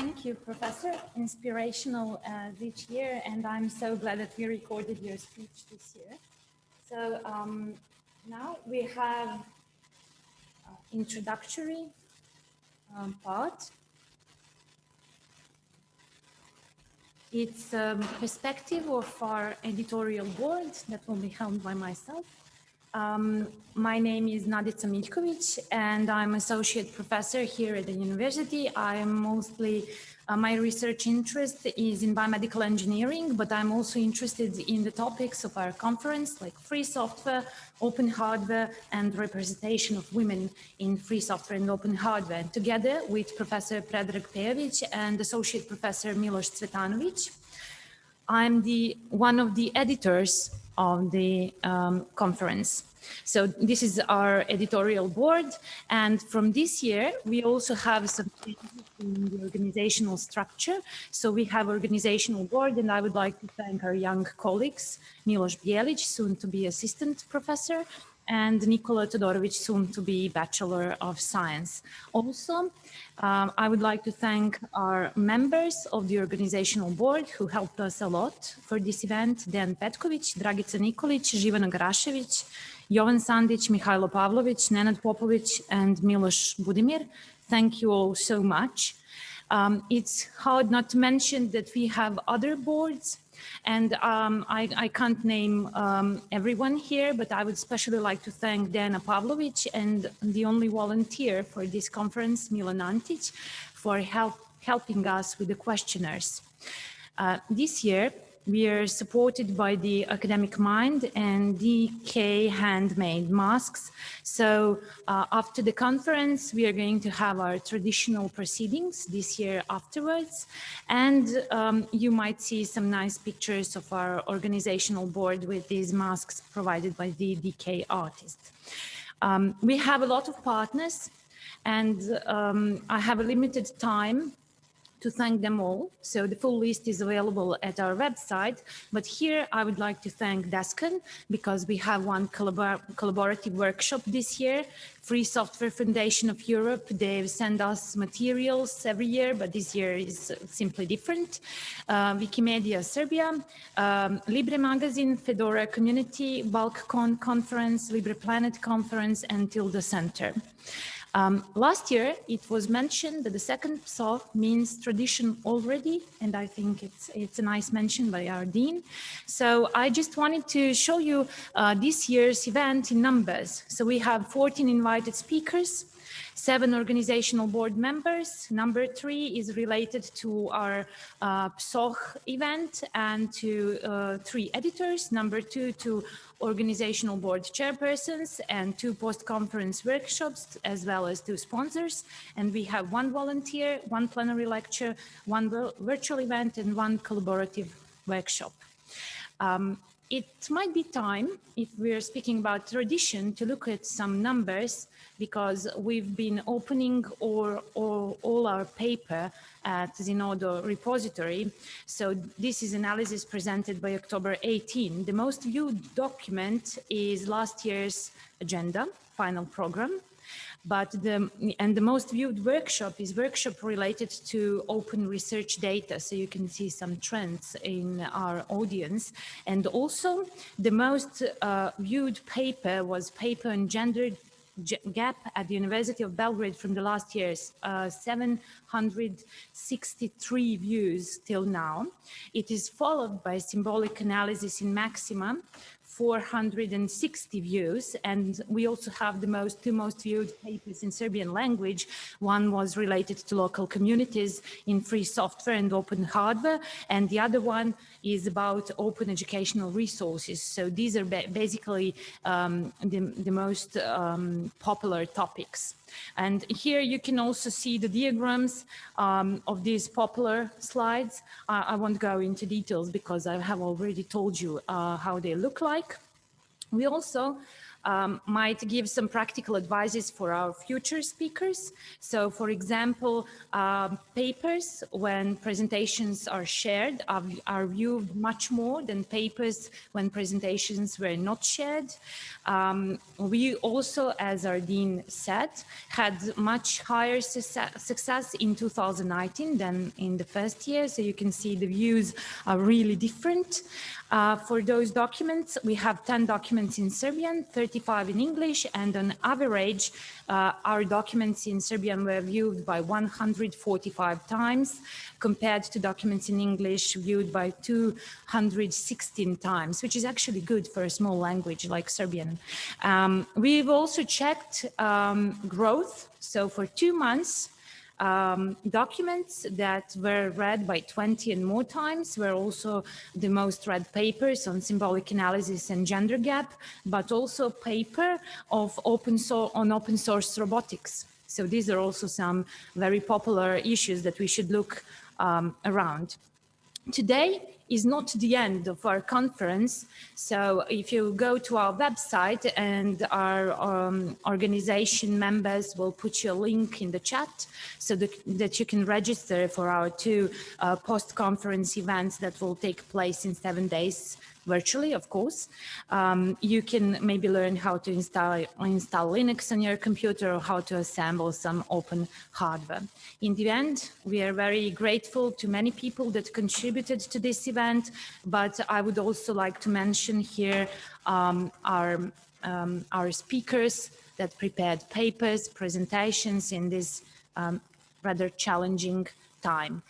Thank you, Professor. Inspirational as each year, and I'm so glad that we recorded your speech this year. So um, now we have uh, introductory um, part. It's a um, perspective of our editorial board that will be held by myself. Um, my name is Nadica Miljkovic and I'm associate professor here at the university. I'm mostly, uh, my research interest is in biomedical engineering, but I'm also interested in the topics of our conference like free software, open hardware and representation of women in free software and open hardware. Together with Professor Predrag Pejovic and Associate Professor Milos Cvetanovic, I'm the one of the editors of the um, conference. So this is our editorial board. And from this year, we also have some changes in the organizational structure. So we have organizational board, and I would like to thank our young colleagues, Milos Bielic, soon to be assistant professor, and Nikola Todorovic, soon to be Bachelor of Science. Also, um, I would like to thank our members of the organizational board who helped us a lot for this event, Dan Petkovic, Dragica Nikolic, Živana Garaševic, Jovan Sandic, Mihailo Pavlovic, Nenad Popovic, and Milos Budimir. Thank you all so much. Um, it's hard not to mention that we have other boards and um, I, I, can't name um, everyone here, but I would especially like to thank Dana Pavlovic and the only volunteer for this conference, Milan Antic, for help, helping us with the questionnaires. Uh, this year, we are supported by the Academic Mind and DK handmade masks. So uh, after the conference, we are going to have our traditional proceedings this year afterwards. And um, you might see some nice pictures of our organizational board with these masks provided by the DK artist. Um, we have a lot of partners and um, I have a limited time to thank them all. So the full list is available at our website. But here I would like to thank Desken because we have one collabor collaborative workshop this year. Free Software Foundation of Europe, they send us materials every year, but this year is simply different. Uh, Wikimedia Serbia, um, Libre Magazine, Fedora Community, BalCCon Conference, Libre Planet Conference, and Tilda Center. Um, last year, it was mentioned that the second PSOF means tradition already, and I think it's, it's a nice mention by our dean. So I just wanted to show you uh, this year's event in numbers. So we have 14 invited speakers, seven organizational board members. Number three is related to our uh, PSOH event and to uh, three editors. Number two to organizational board chairpersons and two post-conference workshops, as well as two sponsors. And we have one volunteer, one plenary lecture, one virtual event, and one collaborative workshop. Um, it might be time, if we're speaking about tradition, to look at some numbers because we've been opening all, all, all our paper at Zenodo repository. So this is analysis presented by October 18. The most viewed document is last year's agenda, final program. But the, and the most viewed workshop is workshop related to open research data. So you can see some trends in our audience. And also the most uh, viewed paper was paper on gender gap at the University of Belgrade from the last years, uh, 763 views till now. It is followed by symbolic analysis in Maxima 460 views. And we also have the most two most viewed papers in Serbian language. One was related to local communities in free software and open hardware. And the other one is about open educational resources. So these are basically um, the, the, most um, popular topics. And here you can also see the diagrams um, of these popular slides. Uh, I won't go into details because I have already told you uh, how they look like. We also um, might give some practical advices for our future speakers. So for example, um, papers when presentations are shared are, are, viewed much more than papers when presentations were not shared. Um, we also, as our dean said, had much higher success in 2019 than in the first year. So you can see the views are really different. Uh, for those documents, we have 10 documents in Serbian, 35 in English, and on average, uh, our documents in Serbian were viewed by 145 times, compared to documents in English viewed by 216 times, which is actually good for a small language like Serbian. Um, we've also checked um, growth. So for two months, um, documents that were read by 20 and more times were also the most read papers on symbolic analysis and gender gap, but also paper of open source on open source robotics. So these are also some very popular issues that we should look um, around. Today, is not the end of our conference. So if you go to our website and our um, organization members will put you a link in the chat so that, that you can register for our two uh, post-conference events that will take place in seven days virtually, of course. Um, you can maybe learn how to install, install Linux on your computer or how to assemble some open hardware. In the end, we are very grateful to many people that contributed to this event, but I would also like to mention here um, our, um, our speakers that prepared papers, presentations in this um, rather challenging time.